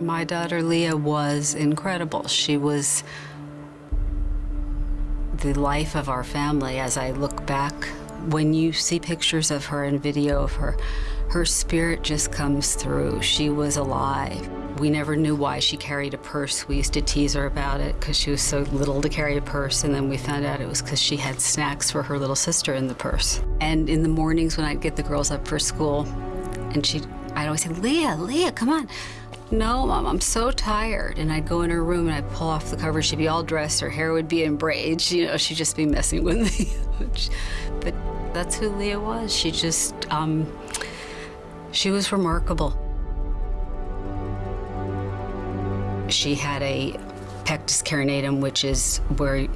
My daughter Leah was incredible. She was the life of our family as I look back. When you see pictures of her and video of her, her spirit just comes through. She was alive. We never knew why she carried a purse. We used to tease her about it because she was so little to carry a purse, and then we found out it was because she had snacks for her little sister in the purse. And in the mornings when I'd get the girls up for school, and she, I'd always say, Leah, Leah, come on. No, Mom, I'm so tired. And I'd go in her room and I'd pull off the cover. She'd be all dressed, her hair would be in braids, you know, she'd just be messing with me. but that's who Leah was. She just, um, she was remarkable. She had a pectus carinatum, which is where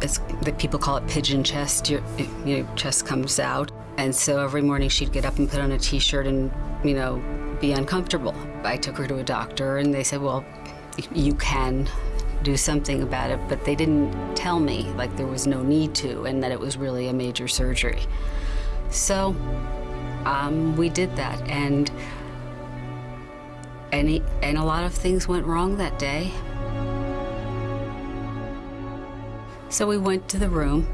it's, the people call it pigeon chest. Your, your chest comes out. And so every morning she'd get up and put on a t-shirt and, you know, be uncomfortable. I took her to a doctor and they said, well, you can do something about it, but they didn't tell me like there was no need to and that it was really a major surgery. So um, we did that and and, he, and a lot of things went wrong that day. So we went to the room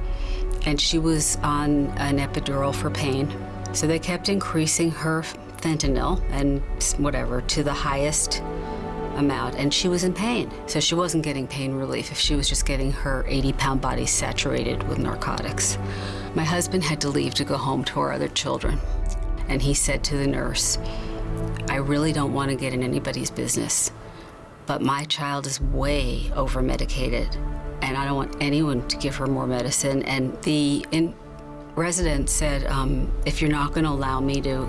and she was on an epidural for pain. So they kept increasing her fentanyl and whatever to the highest amount and she was in pain. So she wasn't getting pain relief if she was just getting her 80 pound body saturated with narcotics. My husband had to leave to go home to our other children and he said to the nurse, I really don't want to get in anybody's business, but my child is way over medicated and I don't want anyone to give her more medicine. And the resident said, um, if you're not going to allow me to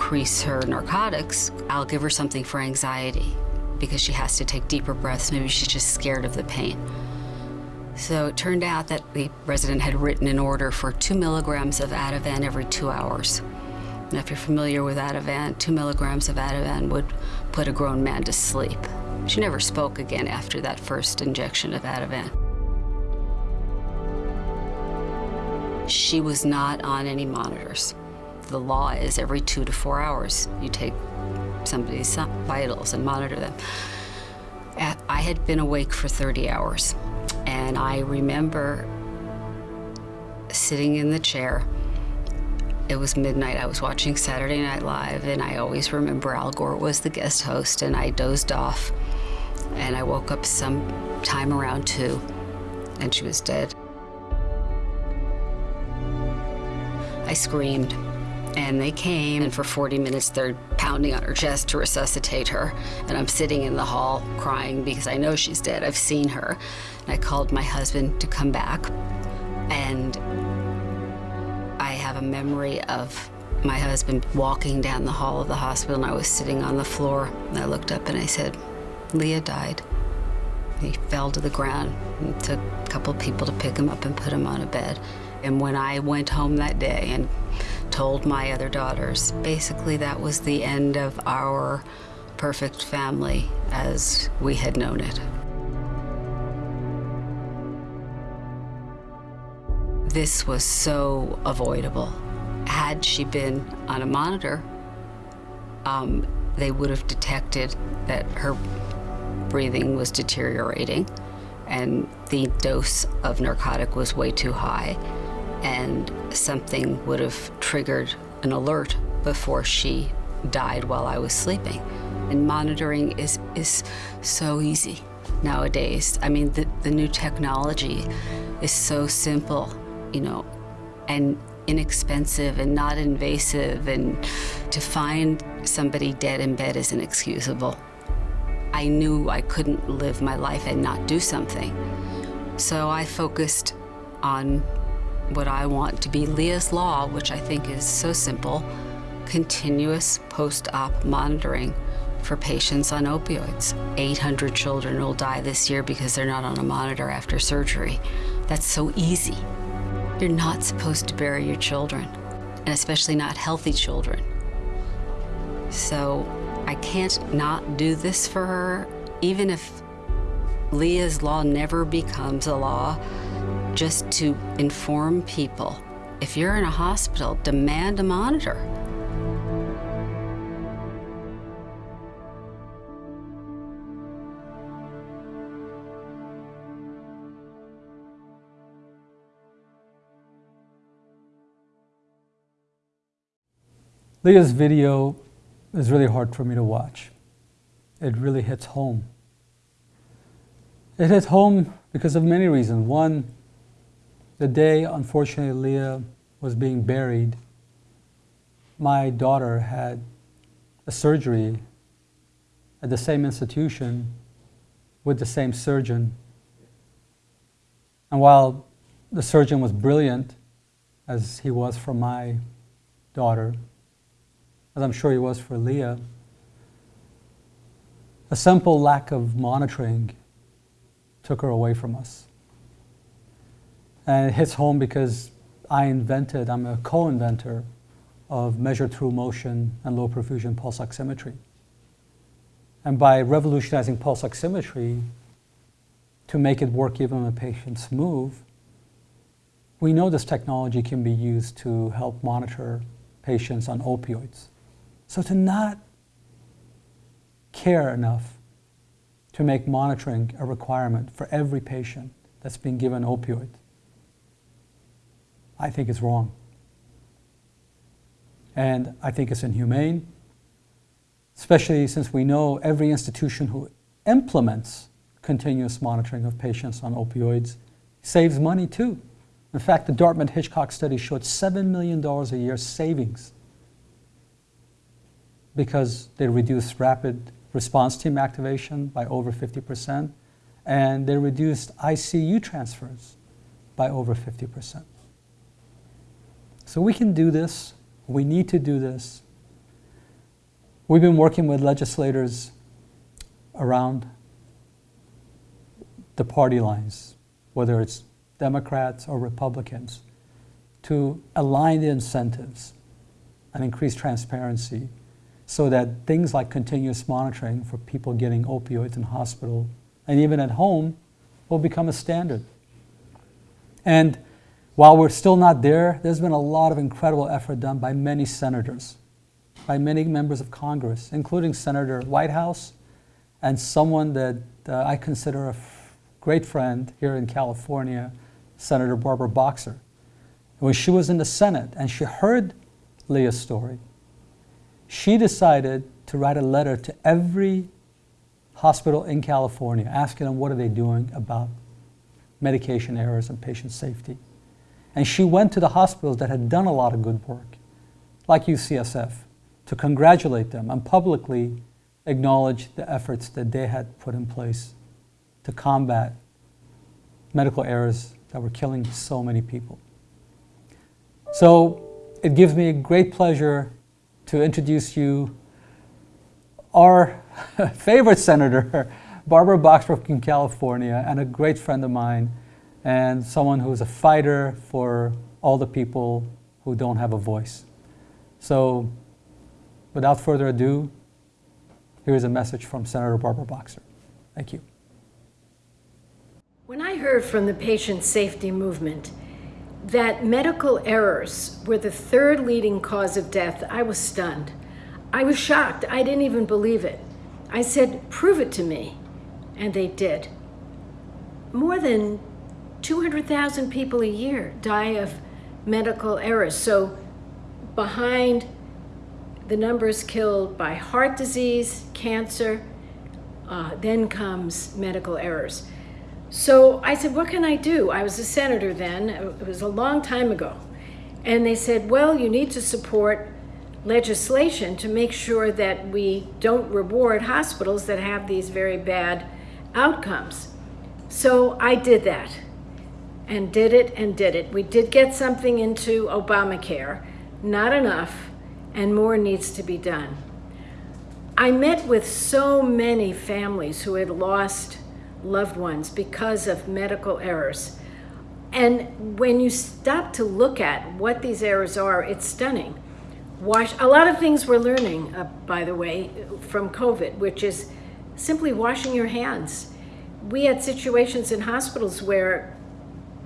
increase her narcotics, I'll give her something for anxiety because she has to take deeper breaths. Maybe she's just scared of the pain. So it turned out that the resident had written an order for two milligrams of Ativan every two hours. And if you're familiar with Ativan, two milligrams of Ativan would put a grown man to sleep. She never spoke again after that first injection of Ativan. She was not on any monitors. The law is every two to four hours you take somebody's vitals and monitor them. I had been awake for 30 hours, and I remember sitting in the chair. It was midnight. I was watching Saturday Night Live, and I always remember Al Gore was the guest host, and I dozed off. And I woke up some time around two, and she was dead. I screamed. And they came, and for 40 minutes, they're pounding on her chest to resuscitate her. And I'm sitting in the hall crying because I know she's dead. I've seen her. And I called my husband to come back. And I have a memory of my husband walking down the hall of the hospital, and I was sitting on the floor. And I looked up and I said, Leah died. He fell to the ground. It took a couple of people to pick him up and put him on a bed. And when I went home that day and told my other daughters, basically that was the end of our perfect family as we had known it. This was so avoidable. Had she been on a monitor, um, they would have detected that her breathing was deteriorating and the dose of narcotic was way too high and something would have triggered an alert before she died while I was sleeping. And monitoring is, is so easy nowadays. I mean, the, the new technology is so simple, you know, and inexpensive and not invasive, and to find somebody dead in bed is inexcusable. I knew I couldn't live my life and not do something. So I focused on what I want to be Leah's Law, which I think is so simple, continuous post-op monitoring for patients on opioids. 800 children will die this year because they're not on a monitor after surgery. That's so easy. You're not supposed to bury your children, and especially not healthy children. So I can't not do this for her, even if Leah's Law never becomes a law just to inform people. If you're in a hospital, demand a monitor. Leah's video is really hard for me to watch. It really hits home. It hits home because of many reasons. One, the day, unfortunately, Leah was being buried, my daughter had a surgery at the same institution with the same surgeon. And while the surgeon was brilliant, as he was for my daughter, as I'm sure he was for Leah, a simple lack of monitoring took her away from us. And it hits home because I invented, I'm a co-inventor of measured through motion and low perfusion pulse oximetry. And by revolutionizing pulse oximetry to make it work even when patients move, we know this technology can be used to help monitor patients on opioids. So to not care enough to make monitoring a requirement for every patient that's being given opioid, I think is wrong. And I think it's inhumane, especially since we know every institution who implements continuous monitoring of patients on opioids saves money too. In fact, the Dartmouth Hitchcock study showed $7 million a year savings because they reduced rapid response team activation by over 50%, and they reduced ICU transfers by over 50%. So we can do this. We need to do this. We've been working with legislators around the party lines, whether it's Democrats or Republicans, to align the incentives and increase transparency so that things like continuous monitoring for people getting opioids in hospital and even at home will become a standard. And while we're still not there, there's been a lot of incredible effort done by many senators, by many members of Congress, including Senator Whitehouse and someone that uh, I consider a great friend here in California, Senator Barbara Boxer. When she was in the Senate and she heard Leah's story, she decided to write a letter to every hospital in California asking them what are they doing about medication errors and patient safety. And she went to the hospitals that had done a lot of good work, like UCSF, to congratulate them and publicly acknowledge the efforts that they had put in place to combat medical errors that were killing so many people. So it gives me a great pleasure to introduce you our favorite senator, Barbara Boxer from California, and a great friend of mine, and someone who's a fighter for all the people who don't have a voice. So, without further ado, here's a message from Senator Barbara Boxer. Thank you. When I heard from the patient safety movement that medical errors were the third leading cause of death, I was stunned. I was shocked. I didn't even believe it. I said, prove it to me. And they did. More than 200,000 people a year die of medical errors. So behind the numbers killed by heart disease, cancer, uh, then comes medical errors. So I said, what can I do? I was a senator then, it was a long time ago. And they said, well, you need to support legislation to make sure that we don't reward hospitals that have these very bad outcomes. So I did that and did it and did it. We did get something into Obamacare, not enough, and more needs to be done. I met with so many families who had lost loved ones because of medical errors. And when you stop to look at what these errors are, it's stunning. Wash, a lot of things we're learning, uh, by the way, from COVID, which is simply washing your hands. We had situations in hospitals where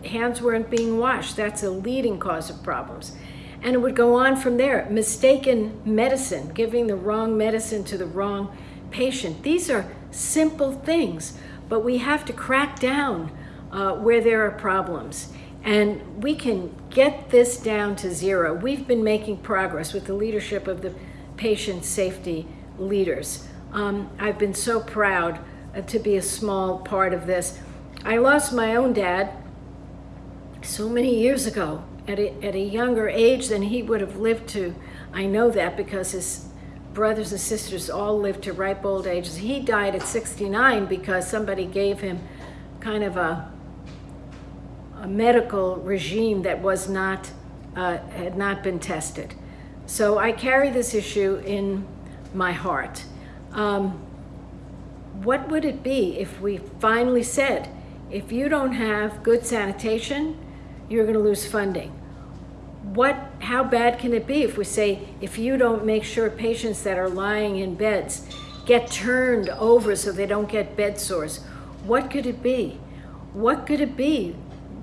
hands weren't being washed. That's a leading cause of problems. And it would go on from there. Mistaken medicine, giving the wrong medicine to the wrong patient. These are simple things but we have to crack down uh, where there are problems. And we can get this down to zero. We've been making progress with the leadership of the patient safety leaders. Um, I've been so proud uh, to be a small part of this. I lost my own dad so many years ago at a, at a younger age than he would have lived to. I know that because his brothers and sisters all lived to ripe old ages. He died at 69 because somebody gave him kind of a, a medical regime that was not, uh, had not been tested. So I carry this issue in my heart. Um, what would it be if we finally said, if you don't have good sanitation, you're going to lose funding? What, how bad can it be if we say, if you don't make sure patients that are lying in beds get turned over so they don't get bed sores? What could it be? What could it be?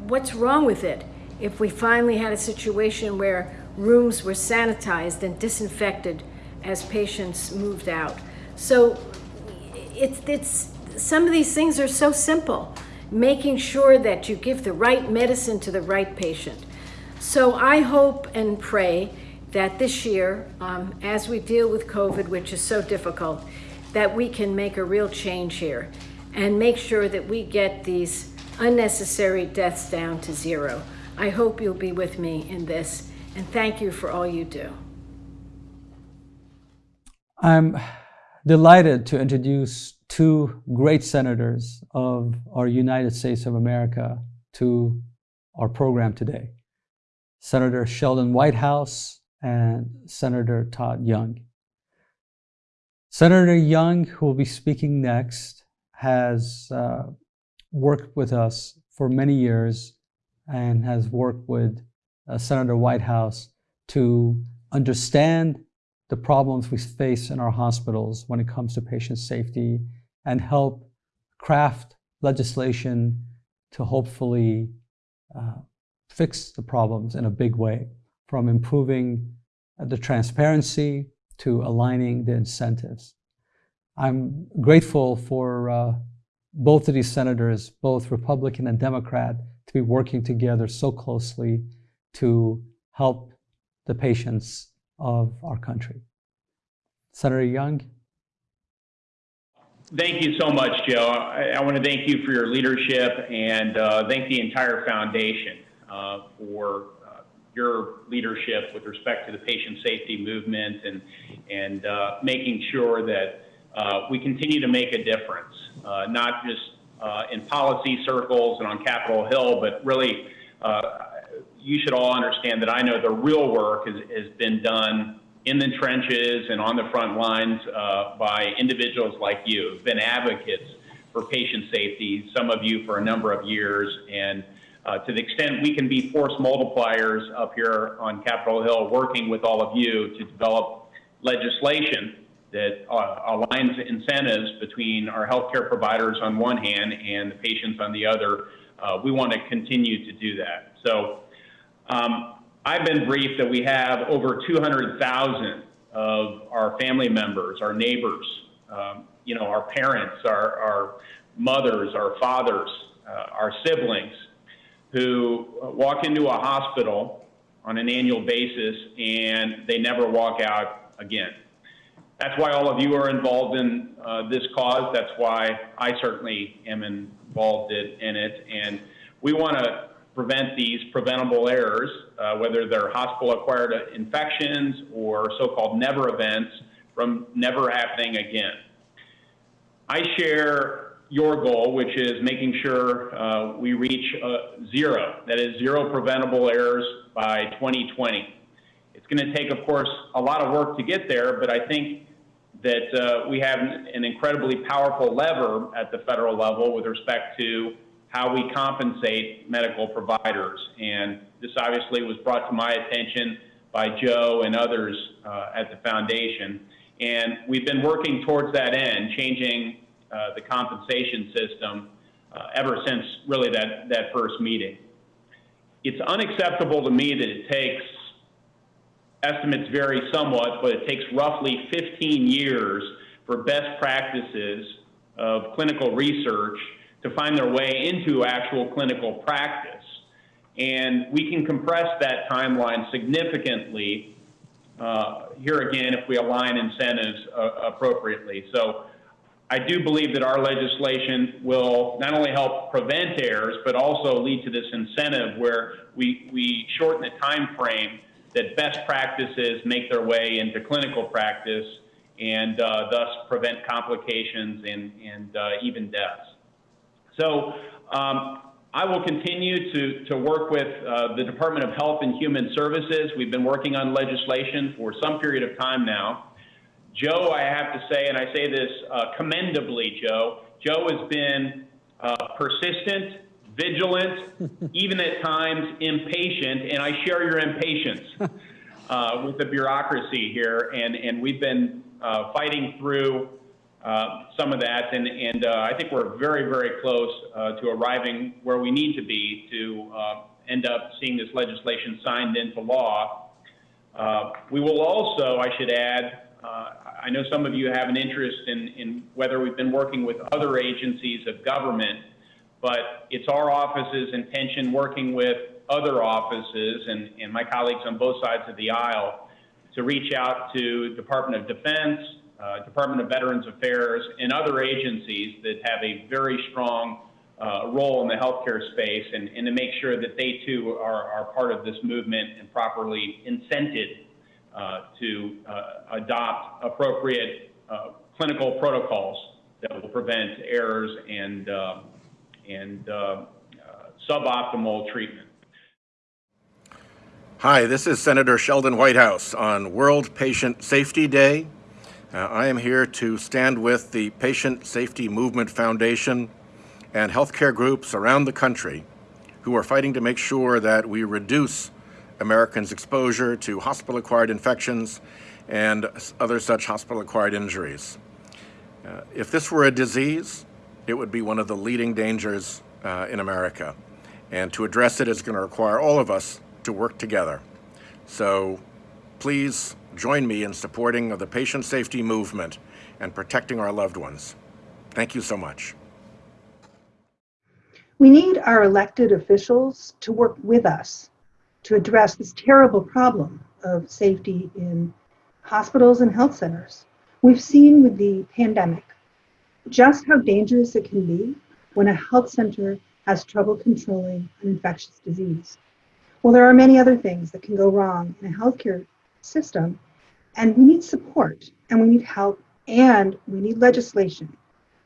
What's wrong with it if we finally had a situation where rooms were sanitized and disinfected as patients moved out? So it's, it's, some of these things are so simple. Making sure that you give the right medicine to the right patient. So I hope and pray that this year, um, as we deal with COVID, which is so difficult, that we can make a real change here and make sure that we get these unnecessary deaths down to zero. I hope you'll be with me in this, and thank you for all you do. I'm delighted to introduce two great senators of our United States of America to our program today. Senator Sheldon Whitehouse and Senator Todd Young. Senator Young, who will be speaking next, has uh, worked with us for many years and has worked with uh, Senator Whitehouse to understand the problems we face in our hospitals when it comes to patient safety and help craft legislation to hopefully uh, fix the problems in a big way, from improving the transparency to aligning the incentives. I'm grateful for uh, both of these senators, both Republican and Democrat, to be working together so closely to help the patients of our country. Senator Young. Thank you so much, Joe. I, I want to thank you for your leadership and uh, thank the entire foundation uh, for uh, your leadership with respect to the patient safety movement and, and uh, making sure that uh, we continue to make a difference, uh, not just in policy circles and on Capitol Hill, but really you should all understand that I know the real work has, has been done in the trenches and on the front lines uh, by individuals like you who've been advocates for patient safety, some of you for a number of years. And uh, to the extent we can be force multipliers up here on Capitol Hill, working with all of you to develop legislation that uh, aligns incentives between our healthcare providers on one hand and the patients on the other, uh, we want to continue to do that. So um, I've been briefed that we have over 200,000 of our family members, our neighbors, um, you know, our parents, our, our mothers, our fathers, uh, our siblings who walk into a hospital on an annual basis and they never walk out again. That's why all of you are involved in uh, this cause. That's why I certainly am involved in it. And we want to prevent these preventable errors, uh, whether they're hospital-acquired infections or so-called never events, from never happening again. I share your goal, which is making sure uh, we reach uh, zero, that is zero preventable errors by 2020. It's going to take, of course, a lot of work to get there, but I think that uh, we have an incredibly powerful lever at the federal level with respect to how we compensate medical providers. And this obviously was brought to my attention by Joe and others uh, at the foundation. And we've been working towards that end, changing uh, the compensation system uh, ever since really that, that first meeting. It's unacceptable to me that it takes, estimates vary somewhat, but it takes roughly 15 years for best practices of clinical research to find their way into actual clinical practice. And we can compress that timeline significantly uh, here again if we align incentives uh, appropriately. So I do believe that our legislation will not only help prevent errors, but also lead to this incentive where we, we shorten the time frame that best practices make their way into clinical practice and uh, thus prevent complications and, and uh, even deaths. So um, I will continue to, to work with uh, the Department of Health and Human Services. We've been working on legislation for some period of time now. Joe, I have to say, and I say this uh, commendably, Joe, Joe has been uh, persistent, vigilant, even at times impatient, and I share your impatience uh, with the bureaucracy here, and, and we've been uh, fighting through some of that, and, and uh, I think we're very, very close uh, to arriving where we need to be to uh, end up seeing this legislation signed into law. Uh, we will also, I should add, I know some of you have an interest in, in whether we've been working with other agencies of government, but it's our office's intention working with other offices and, and my colleagues on both sides of the aisle to reach out to Department of Defense, uh, Department of Veterans Affairs, and other agencies that have a very strong uh, role in the healthcare space and, and, to make sure that they too are, are part of this movement and properly incented uh, to uh, adopt appropriate uh, clinical protocols that will prevent errors and, uh, and suboptimal treatment. Hi, this is Senator Sheldon Whitehouse on World Patient Safety Day. Uh, I am here to stand with the Patient Safety Movement Foundation and healthcare groups around the country who are fighting to make sure that we reduce Americans' exposure to hospital-acquired infections and other such hospital-acquired injuries. Uh, if this were a disease, it would be one of the leading dangers uh, in America. And to address it is going to require all of us to work together. So please join me in supporting the patient safety movement and protecting our loved ones. Thank you so much. We need our elected officials to work with us to address this terrible problem of safety in hospitals and health centers. We've seen with the pandemic just how dangerous it can be when a health center has trouble controlling an infectious disease. Well, there are many other things that can go wrong in a healthcare system. And we need support and we need help and we need legislation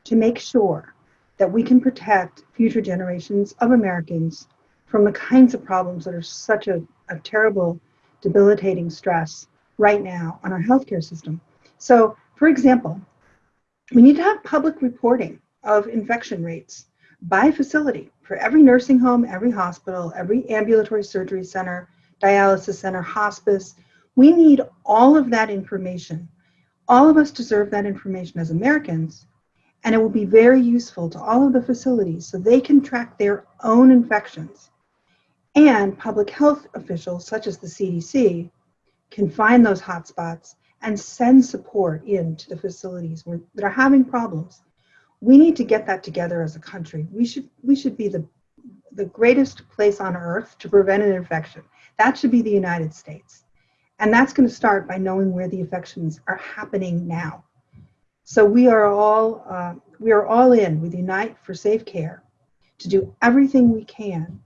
to make sure that we can protect future generations of Americans from the kinds of problems that are such a, a terrible, debilitating stress right now on our healthcare system. So, for example, we need to have public reporting of infection rates by facility for every nursing home, every hospital, every ambulatory surgery center, dialysis center, hospice, we need all of that information. All of us deserve that information as Americans, and it will be very useful to all of the facilities so they can track their own infections. And public health officials, such as the CDC, can find those hotspots and send support in to the facilities where, that are having problems. We need to get that together as a country. We should, we should be the, the greatest place on earth to prevent an infection. That should be the United States. And that's going to start by knowing where the infections are happening now. So we are all uh, we are all in with Unite for Safe Care to do everything we can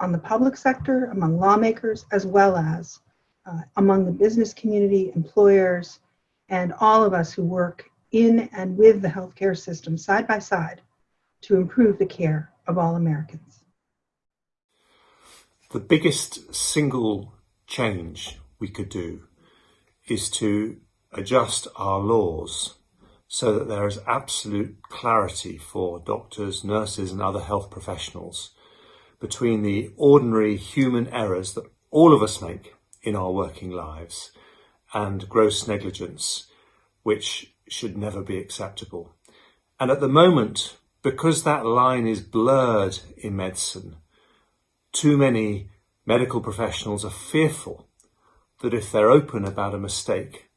on the public sector, among lawmakers, as well as uh, among the business community, employers, and all of us who work in and with the healthcare system side by side to improve the care of all Americans. The biggest single change we could do is to adjust our laws so that there is absolute clarity for doctors, nurses and other health professionals between the ordinary human errors that all of us make in our working lives and gross negligence, which should never be acceptable. And at the moment, because that line is blurred in medicine, too many medical professionals are fearful that if they're open about a mistake,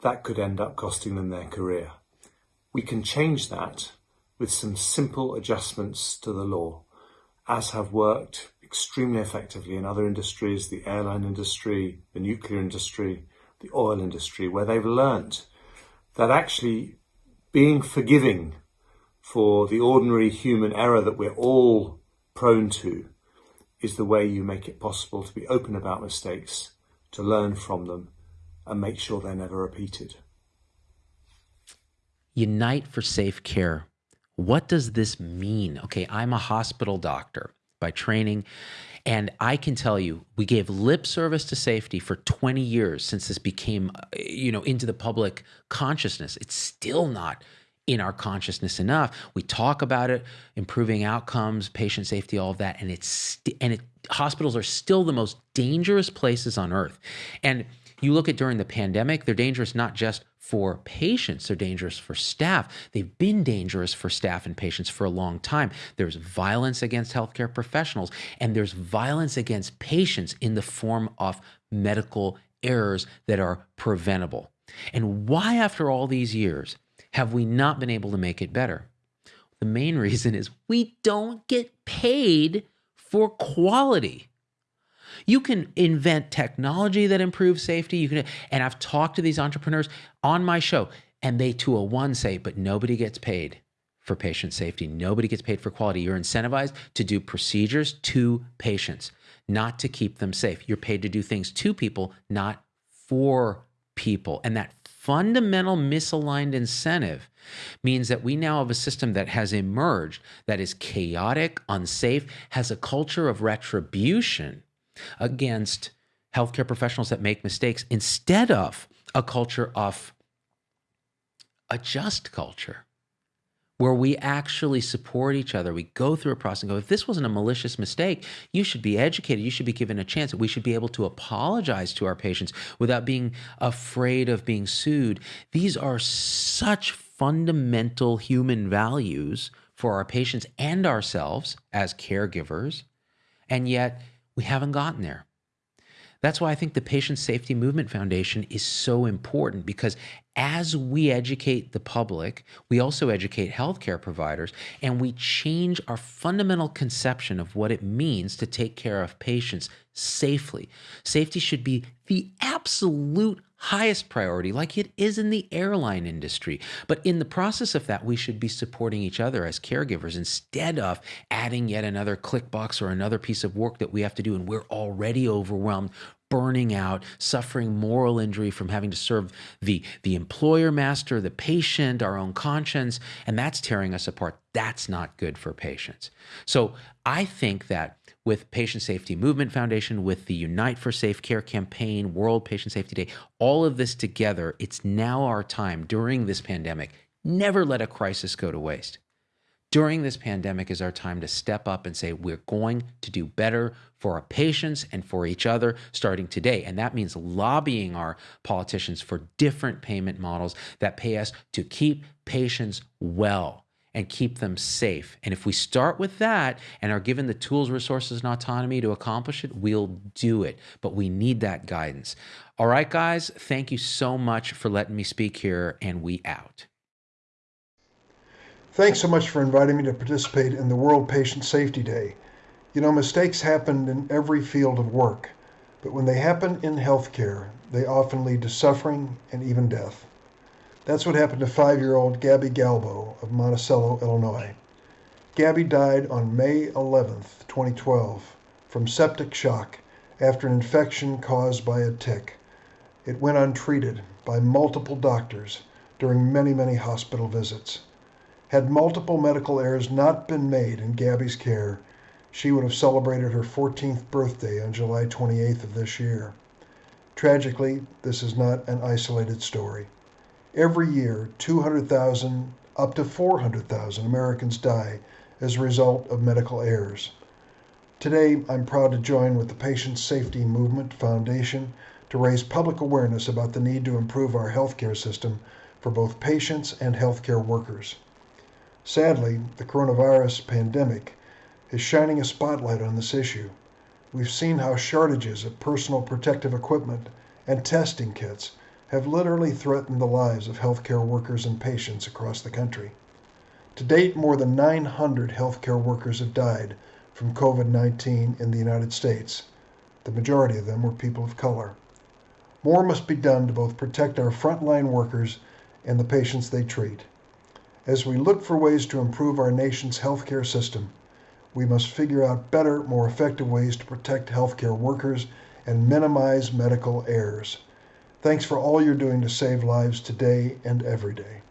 that could end up costing them their career. We can change that with some simple adjustments to the law, as have worked extremely effectively in other industries, the airline industry, the nuclear industry, the oil industry, where they've learned that actually being forgiving for the ordinary human error that we're all prone to is the way you make it possible to be open about mistakes, to learn from them, and make sure they're never repeated. Unite for Safe Care. What does this mean? Okay, I'm a hospital doctor by training. And I can tell you, we gave lip service to safety for 20 years since this became, uh, you know, into the public consciousness. It's still not in our consciousness enough. We talk about it, improving outcomes, patient safety, all of that, and it's and it hospitals are still the most dangerous places on earth. And you look at during the pandemic, they're dangerous not just for patients, they're dangerous for staff. They've been dangerous for staff and patients for a long time. There's violence against healthcare professionals, and there's violence against patients in the form of medical errors that are preventable. And why, after all these years, have we not been able to make it better? The main reason is we don't get paid for quality. You can invent technology that improves safety. You can, and I've talked to these entrepreneurs on my show, and they 201 say, but nobody gets paid for patient safety. Nobody gets paid for quality. You're incentivized to do procedures to patients, not to keep them safe. You're paid to do things to people, not for people. And that fundamental misaligned incentive means that we now have a system that has emerged that is chaotic, unsafe, has a culture of retribution against healthcare professionals that make mistakes instead of a culture of a just culture where we actually support each other. We go through a process and go, if this wasn't a malicious mistake, you should be educated. You should be given a chance. We should be able to apologize to our patients without being afraid of being sued. These are such fundamental human values for our patients and ourselves as caregivers. And yet, we haven't gotten there. That's why I think the Patient Safety Movement Foundation is so important because as we educate the public, we also educate healthcare providers and we change our fundamental conception of what it means to take care of patients safely. Safety should be the absolute highest priority, like it is in the airline industry. But in the process of that, we should be supporting each other as caregivers instead of adding yet another click box or another piece of work that we have to do. And we're already overwhelmed burning out, suffering moral injury from having to serve the, the employer master, the patient, our own conscience, and that's tearing us apart. That's not good for patients. So I think that with Patient Safety Movement Foundation, with the Unite for Safe Care campaign, World Patient Safety Day, all of this together, it's now our time during this pandemic. Never let a crisis go to waste during this pandemic is our time to step up and say, we're going to do better for our patients and for each other starting today. And that means lobbying our politicians for different payment models that pay us to keep patients well and keep them safe. And if we start with that and are given the tools, resources, and autonomy to accomplish it, we'll do it. But we need that guidance. All right, guys, thank you so much for letting me speak here, and we out. Thanks so much for inviting me to participate in the World Patient Safety Day. You know, mistakes happen in every field of work, but when they happen in healthcare, they often lead to suffering and even death. That's what happened to five year old Gabby Galbo of Monticello, Illinois. Gabby died on May 11, 2012, from septic shock after an infection caused by a tick. It went untreated by multiple doctors during many, many hospital visits. Had multiple medical errors not been made in Gabby's care, she would have celebrated her 14th birthday on July 28th of this year. Tragically, this is not an isolated story. Every year, 200,000 up to 400,000 Americans die as a result of medical errors. Today, I'm proud to join with the Patient Safety Movement Foundation to raise public awareness about the need to improve our healthcare system for both patients and healthcare workers. Sadly, the coronavirus pandemic is shining a spotlight on this issue. We've seen how shortages of personal protective equipment and testing kits have literally threatened the lives of healthcare workers and patients across the country. To date, more than 900 healthcare workers have died from COVID 19 in the United States. The majority of them were people of color. More must be done to both protect our frontline workers and the patients they treat. As we look for ways to improve our nation's healthcare system, we must figure out better, more effective ways to protect healthcare workers and minimize medical errors. Thanks for all you're doing to save lives today and every day.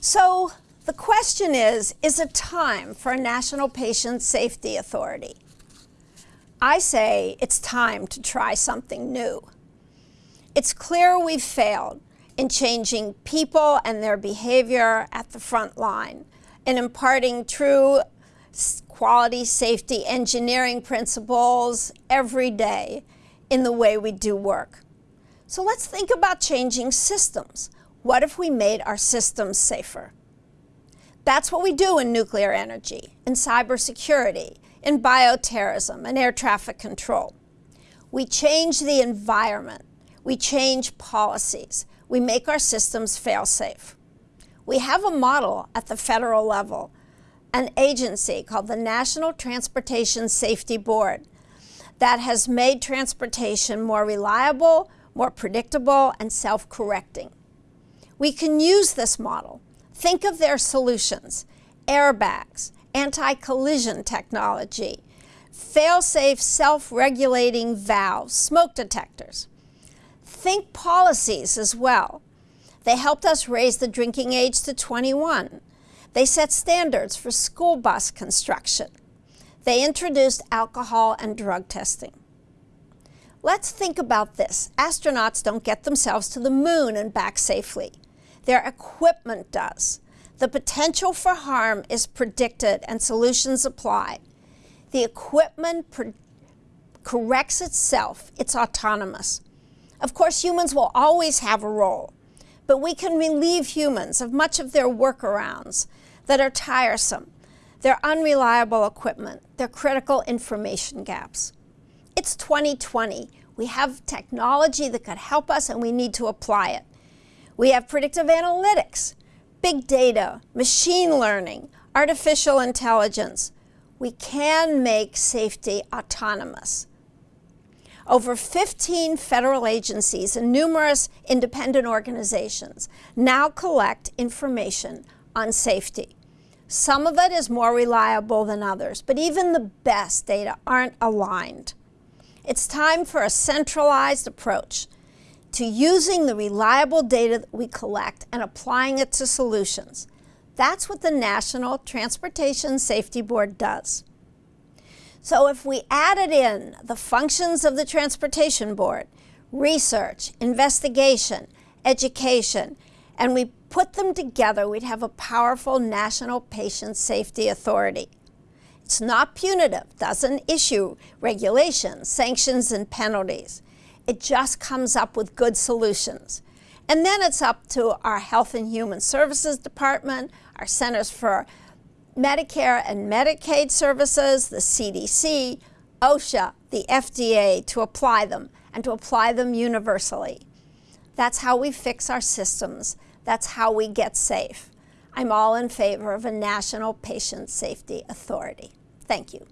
So, the question is Is it time for a National Patient Safety Authority? I say it's time to try something new. It's clear we've failed in changing people and their behavior at the front line, in imparting true quality safety engineering principles every day in the way we do work. So let's think about changing systems. What if we made our systems safer? That's what we do in nuclear energy, in cybersecurity, in bioterrorism, and air traffic control. We change the environment. We change policies. We make our systems fail safe. We have a model at the federal level, an agency called the National Transportation Safety Board that has made transportation more reliable, more predictable, and self correcting. We can use this model. Think of their solutions airbags, anti collision technology, fail safe self regulating valves, smoke detectors. Think policies as well. They helped us raise the drinking age to 21. They set standards for school bus construction. They introduced alcohol and drug testing. Let's think about this. Astronauts don't get themselves to the moon and back safely. Their equipment does. The potential for harm is predicted and solutions applied. The equipment corrects itself, it's autonomous. Of course, humans will always have a role, but we can relieve humans of much of their workarounds that are tiresome their unreliable equipment, their critical information gaps. It's 2020. We have technology that could help us and we need to apply it. We have predictive analytics, big data, machine learning, artificial intelligence. We can make safety autonomous. Over 15 federal agencies and numerous independent organizations now collect information on safety. Some of it is more reliable than others, but even the best data aren't aligned. It's time for a centralized approach to using the reliable data that we collect and applying it to solutions. That's what the National Transportation Safety Board does. So if we added in the functions of the Transportation Board, research, investigation, education, and we put them together, we'd have a powerful national patient safety authority. It's not punitive, doesn't issue regulations, sanctions, and penalties. It just comes up with good solutions. And then it's up to our Health and Human Services Department, our Centers for Medicare and Medicaid Services, the CDC, OSHA, the FDA to apply them and to apply them universally. That's how we fix our systems that's how we get safe. I'm all in favor of a national patient safety authority. Thank you.